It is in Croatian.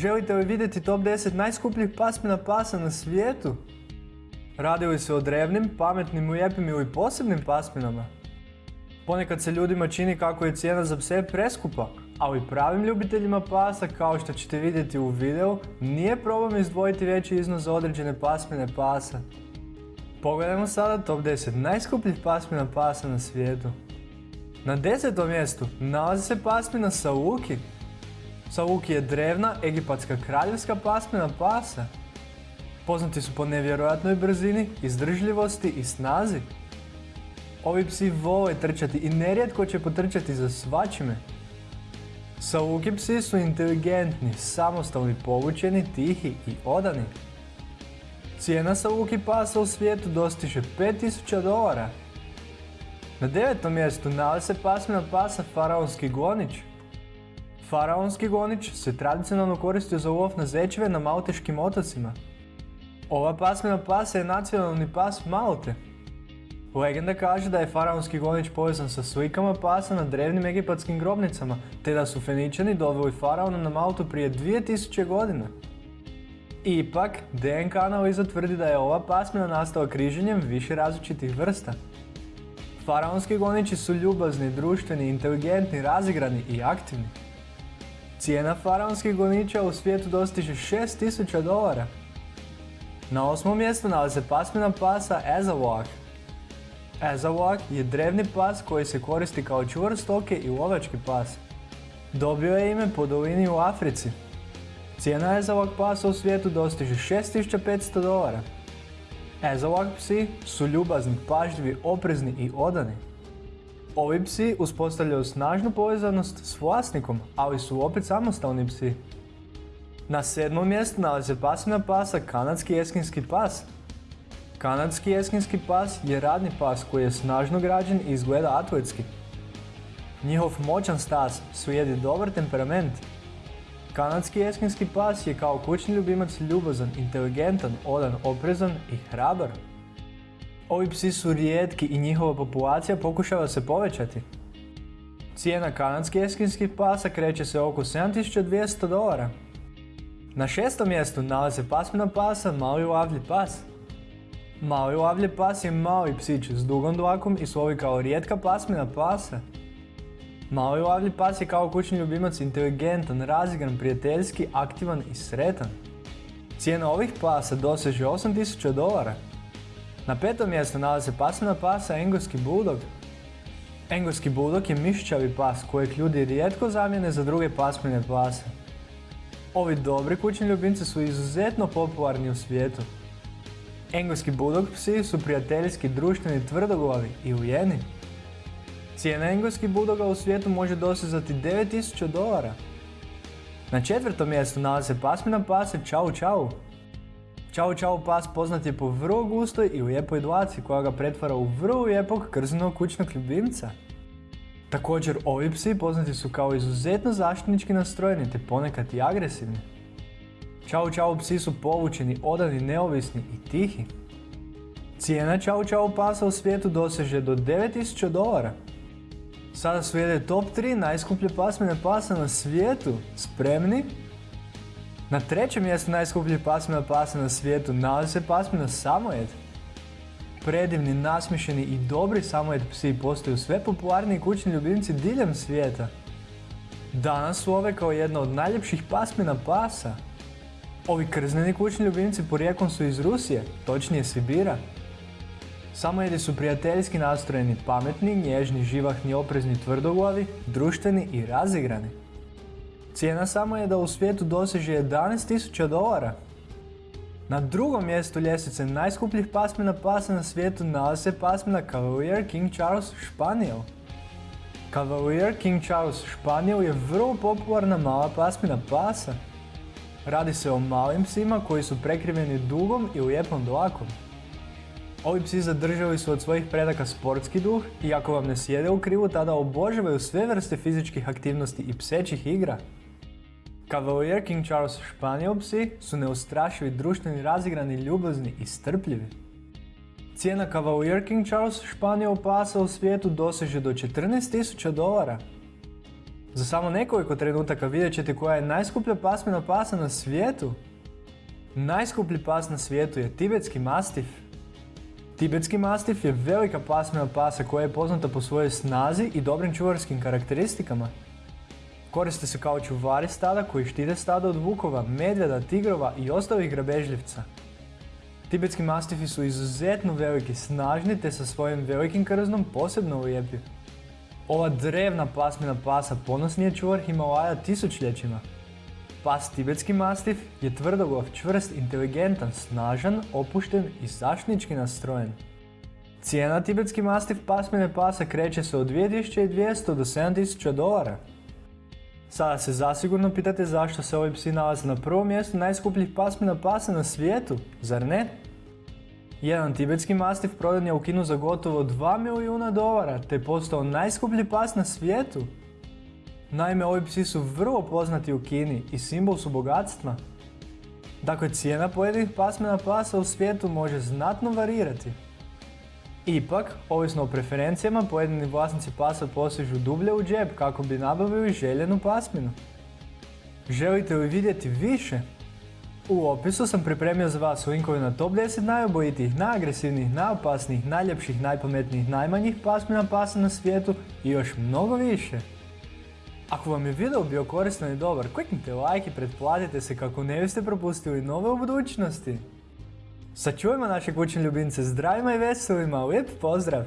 Želite li vidjeti top 10 najskupljih pasmina pasa na svijetu? Radi li se o drevnim, pametnim, lijepim ili posebnim pasminama? Ponekad se ljudima čini kako je cijena za pse preskupa, ali pravim ljubiteljima pasa, kao što ćete vidjeti u videu, nije problem izdvojiti veći iznos za određene pasmine pasa. Pogledajmo sada top 10 najskupljih pasmina pasa na svijetu. Na desetom mjestu nalazi se pasmina Saluki. Saluki je drevna egipatska kraljevska pasmina pasa. Poznati su po nevjerojatnoj brzini, izdržljivosti i snazi. Ovi psi vole trčati i nerijetko će potrčati za svačime. Saluki psi su inteligentni, samostalni, povučeni, tihi i odani. Cijena Saluki pasa u svijetu dostiže 5000 dolara. Na devetom mjestu nalazi se pasmina pasa Faraonski gonič. Faraonski gonič se tradicionalno koristio za lov na zečeve na Malteškim otocima. Ova pasmina pasa je nacionalni pas Malte. Legenda kaže da je faraonski gonič povezan sa slikama pasa na drevnim egipatskim grobnicama, te da su Feničani doveli faraona na Maltu prije 2000 godina. Ipak, DNK analiza tvrdi da je ova pasmina nastala križenjem više različitih vrsta. Faraonski goniči su ljubazni, društveni, inteligentni, razigrani i aktivni. Cijena faraonskih goniča u svijetu dostiže 6000 dolara. Na osmom mjestu nalazi se pasmina pasa Ezawak. Ezawak je drevni pas koji se koristi kao čuvar stoke i lovački pas. Dobio je ime po dolini u Africi. Cijena Ezawak pasa u svijetu dostiže 6500 dolara. Ezawak psi su ljubazni, pažljivi, oprezni i odani. Ovi psi uspostavljaju snažnu povezanost s vlasnikom, ali su opet samostalni psi. Na sedmom mjestu nalazi pasmina pasa kanadski jeskinski pas. Kanadski jeskinski pas je radni pas koji je snažno građen i izgleda atletski. Njihov moćan stas sujedi dobar temperament. Kanadski jeskinski pas je kao kućni ljubimac ljubazan, inteligentan, odan, oprezan i hrabar. Ovi psi su rijetki i njihova populacija pokušava se povećati. Cijena kanadski jeskinskih pasa kreće se oko 7200 dolara. Na šestom mjestu nalazi se pasmina pasa Mali lavlji pas. Mali lavlji pas je mali psić s dugom dlakom i slovi kao rijetka pasmina pasa. Mali lavlji pas je kao kućni ljubimac inteligentan, razigran, prijateljski, aktivan i sretan. Cijena ovih pasa doseže 8000 dolara. Na petom mjestu nalazi se pasmina pasa Engleski bulldog. Engleski bulldog je mišićavi pas kojeg ljudi rijetko zamijene za druge pasmine pase. Ovi dobri kućni ljubimci su izuzetno popularni u svijetu. Engleski bulldog psi su prijateljski, društveni, tvrdoglavi i ujeni. Cijena engleski budoga u svijetu može dosezati 9000 dolara. Na četvrtom mjestu nalazi se pasmina pase Čau Čau. Čau Čau pas poznat je po vrlo gustoj i lijepoj dlaci koja ga pretvara u vrlo lijepog krznog kućnog ljubimca. Također ovi psi poznati su kao izuzetno zaštitnički nastrojeni te ponekad i agresivni. Čau Čau psi su povučeni, odani, neovisni i tihi. Cijena Čau Čau pasa u svijetu doseže do 9000 dolara. Sada slijede top 3 najskuplje pasmine pasa na svijetu. Spremni? Na trećem mjestu najskupljih pasmina pasa na svijetu nalazi se pasmina Samojed. Predivni, nasmišeni i dobri Samojed psi postaju sve popularniji kućni ljubimci diljem svijeta. Danas su ove kao jedna od najljepših pasmina pasa. Ovi krzneni kućni ljubimci porijeklom su iz Rusije, točnije Sibira. Samojedi su prijateljski nastrojeni, pametni, nježni, živahni, oprezni, tvrdoglavi, društveni i razigrani. Cijena samojeda u svijetu doseže 11.000 dolara. Na drugom mjestu ljestvice najskupljih pasmina pasa na svijetu nalazi se pasmina Cavalier King Charles Španijel. Cavalier King Charles Španijel je vrlo popularna mala pasmina pasa. Radi se o malim psima koji su prekriveni dugom i lijepom dlakom. Ovi psi zadržali su od svojih predaka sportski duh i ako vam ne sjede u krivu tada obožavaju sve vrste fizičkih aktivnosti i psećih igra. Cavalier King Charles Španijel psi su neustrašivi, društveni, razigrani, ljubazni i strpljivi. Cijena Cavalier King Charles Španijel pasa u svijetu doseže do 14.000 dolara. Za samo nekoliko trenutaka vidjet ćete koja je najskuplja pasmina pasa na svijetu. Najskuplji pas na svijetu je tibetski mastif. Tibetski mastif je velika pasmina pasa koja je poznata po svojoj snazi i dobrim čuvarskim karakteristikama. Koriste se kao čuvari stada koji štite stada od vukova, medvjeda, tigrova i ostalih grabežljivca. Tibetski mastifi su izuzetno veliki, snažni te sa svojim velikim krznom posebno ujepljivi. Ova drevna pasmina pasa ponosni je čuvar Himalaja tisućljećima. Pas tibetski mastif je tvrdoglav, čvrst, inteligentan, snažan, opušten i zaštnički nastrojen. Cijena tibetski mastif pasmine pasa kreće se od 2200 do 7000 dolara. Sada se zasigurno pitate zašto se ovi psi nalaze na prvom mjestu najskupljih pasmina pasa na svijetu, zar ne? Jedan tibetski mastif prodan je u Kinu za gotovo 2 milijuna dolara, te postao najskuplji pas na svijetu. Naime, ovi psi su vrlo poznati u Kini i simbol su bogatstva. Dakle, cijena pojedinih pasmina pasa u svijetu može znatno varirati. Ipak, ovisno o preferencijama, pojedini vlasnici pasa posežu dublje u džep kako bi nabavili željenu pasminu. Želite li vidjeti više? U opisu sam pripremio za vas linkove na top 10 najobojitijih, najagresivnijih, najopasnijih, najljepših, najpametnijih, najmanjih pasmina pasa na svijetu i još mnogo više. Ako vam je video bio koristan i dobar, kliknite like i pretplatite se kako ne biste propustili nove u budućnosti. Sačuvajmo naše kućne ljubimce zdravima i veselima, lijep pozdrav!